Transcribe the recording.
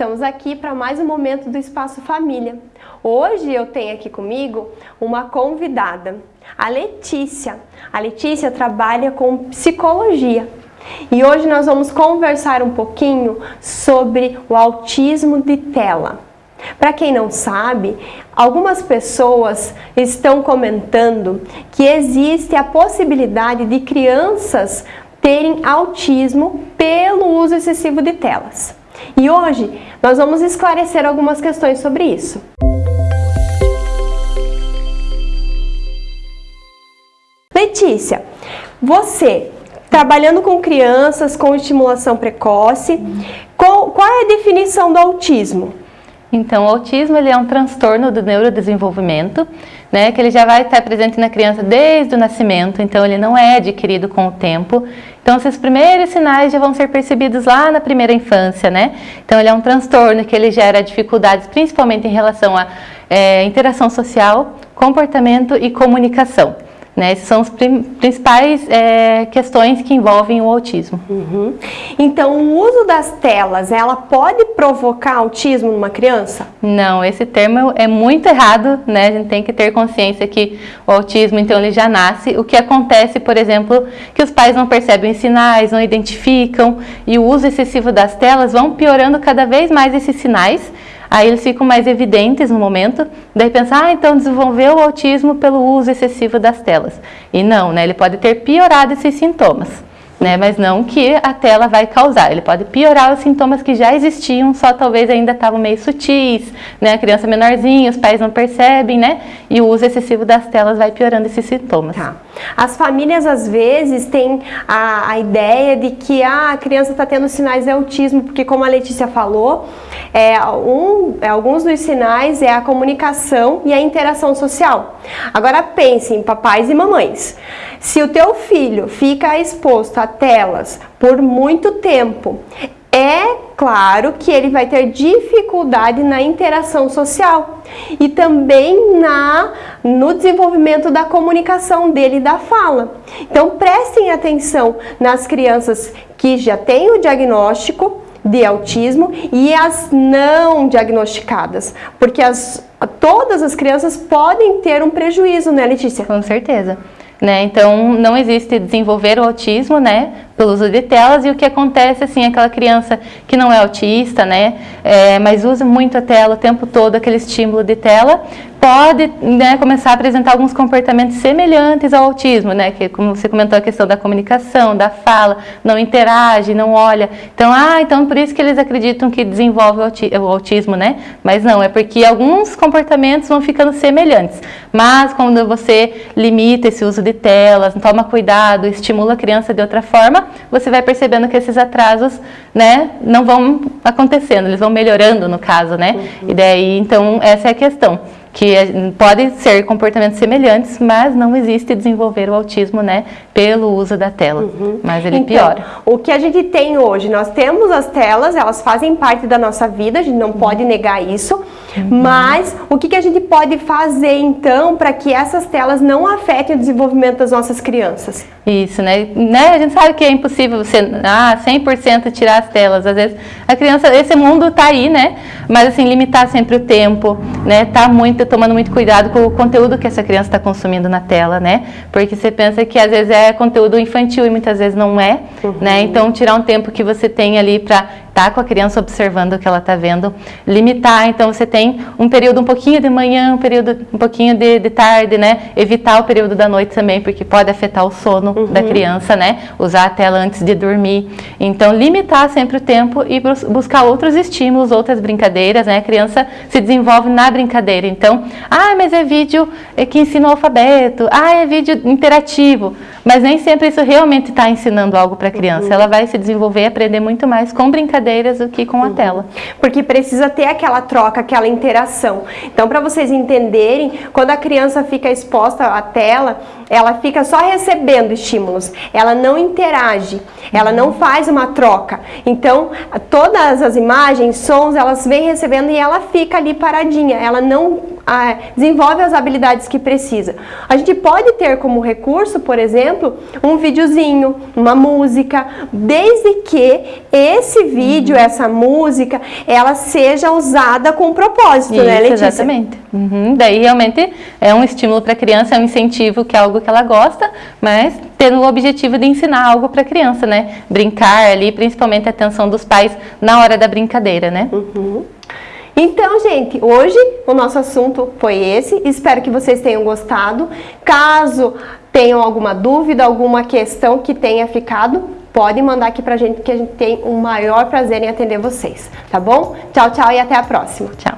Estamos aqui para mais um momento do Espaço Família. Hoje eu tenho aqui comigo uma convidada, a Letícia. A Letícia trabalha com psicologia e hoje nós vamos conversar um pouquinho sobre o autismo de tela. Para quem não sabe, algumas pessoas estão comentando que existe a possibilidade de crianças terem autismo pelo uso excessivo de telas. E hoje nós vamos esclarecer algumas questões sobre isso. Letícia, você trabalhando com crianças com estimulação precoce, qual, qual é a definição do autismo? Então, o autismo ele é um transtorno do neurodesenvolvimento, né, que ele já vai estar presente na criança desde o nascimento, então ele não é adquirido com o tempo. Então, esses primeiros sinais já vão ser percebidos lá na primeira infância, né? Então, ele é um transtorno que ele gera dificuldades, principalmente em relação à é, interação social, comportamento e comunicação. Né? Essas são as principais é, questões que envolvem o autismo. Uhum. Então, o uso das telas, ela pode provocar autismo numa criança? Não, esse termo é muito errado, né? A gente tem que ter consciência que o autismo, então, ele já nasce. O que acontece, por exemplo, que os pais não percebem sinais, não identificam, e o uso excessivo das telas vão piorando cada vez mais esses sinais, Aí eles ficam mais evidentes no momento, daí pensar, ah, então desenvolveu o autismo pelo uso excessivo das telas. E não, né? Ele pode ter piorado esses sintomas né? Mas não que a tela vai causar. Ele pode piorar os sintomas que já existiam, só talvez ainda estavam meio sutis, né? A criança menorzinha, os pais não percebem, né? E o uso excessivo das telas vai piorando esses sintomas. Tá. As famílias às vezes têm a, a ideia de que ah, a criança está tendo sinais de autismo, porque como a Letícia falou, é, um, é, alguns dos sinais é a comunicação e a interação social. Agora pense em papais e mamães. Se o teu filho fica exposto a telas por muito tempo, é claro que ele vai ter dificuldade na interação social e também na, no desenvolvimento da comunicação dele e da fala. Então prestem atenção nas crianças que já têm o diagnóstico de autismo e as não diagnosticadas, porque as, todas as crianças podem ter um prejuízo, né Letícia? Com certeza. Né? Então, não existe desenvolver o autismo, né, pelo uso de telas, e o que acontece, assim, aquela criança que não é autista, né, é, mas usa muito a tela o tempo todo, aquele estímulo de tela, pode né, começar a apresentar alguns comportamentos semelhantes ao autismo, né? Que como você comentou a questão da comunicação, da fala, não interage, não olha. Então, ah, então por isso que eles acreditam que desenvolve o autismo, né? Mas não, é porque alguns comportamentos vão ficando semelhantes. Mas quando você limita esse uso de telas, toma cuidado, estimula a criança de outra forma, você vai percebendo que esses atrasos, né, não vão acontecendo, eles vão melhorando no caso, né? Uhum. E daí, então, essa é a questão que pode ser comportamentos semelhantes, mas não existe desenvolver o autismo, né, pelo uso da tela, uhum. mas ele então, piora. O que a gente tem hoje, nós temos as telas, elas fazem parte da nossa vida, a gente não uhum. pode negar isso, uhum. mas o que, que a gente pode fazer então para que essas telas não afetem o desenvolvimento das nossas crianças? Isso, né, né? a gente sabe que é impossível você, ah, 100% tirar as telas, às vezes a criança, esse mundo tá aí, né, mas assim, limitar sempre o tempo, né, tá muito, tomando muito cuidado com o conteúdo que essa criança está consumindo na tela, né? Porque você pensa que às vezes é conteúdo infantil e muitas vezes não é, uhum. né? Então tirar um tempo que você tem ali para tá com a criança observando o que ela está vendo, limitar, então você tem um período um pouquinho de manhã, um período um pouquinho de, de tarde, né? Evitar o período da noite também, porque pode afetar o sono uhum. da criança, né? Usar a tela antes de dormir. Então limitar sempre o tempo e buscar outros estímulos, outras brincadeiras, né? A criança se desenvolve na brincadeira, então, ah, mas é vídeo que ensina o alfabeto, ah, é vídeo interativo, mas nem sempre isso realmente está ensinando algo para a criança, uhum. ela vai se desenvolver e aprender muito mais com brincadeira brincadeiras do que com a uhum. tela. Porque precisa ter aquela troca, aquela interação. Então, para vocês entenderem, quando a criança fica exposta à tela, ela fica só recebendo estímulos, ela não interage, ela não faz uma troca. Então, todas as imagens, sons, elas vêm recebendo e ela fica ali paradinha, ela não desenvolve as habilidades que precisa. A gente pode ter como recurso, por exemplo, um videozinho, uma música, desde que esse vídeo, uhum. essa música, ela seja usada com propósito, né, Isso, né, Letícia? Exatamente. Uhum. Daí realmente é um estímulo para a criança, é um incentivo que é algo que ela gosta, mas tendo o objetivo de ensinar algo para a criança, né? Brincar ali, principalmente a atenção dos pais na hora da brincadeira, né? Uhum. Então, gente, hoje o nosso assunto foi esse. Espero que vocês tenham gostado. Caso tenham alguma dúvida, alguma questão que tenha ficado, pode mandar aqui pra gente que a gente tem o maior prazer em atender vocês, tá bom? Tchau, tchau e até a próxima. Tchau.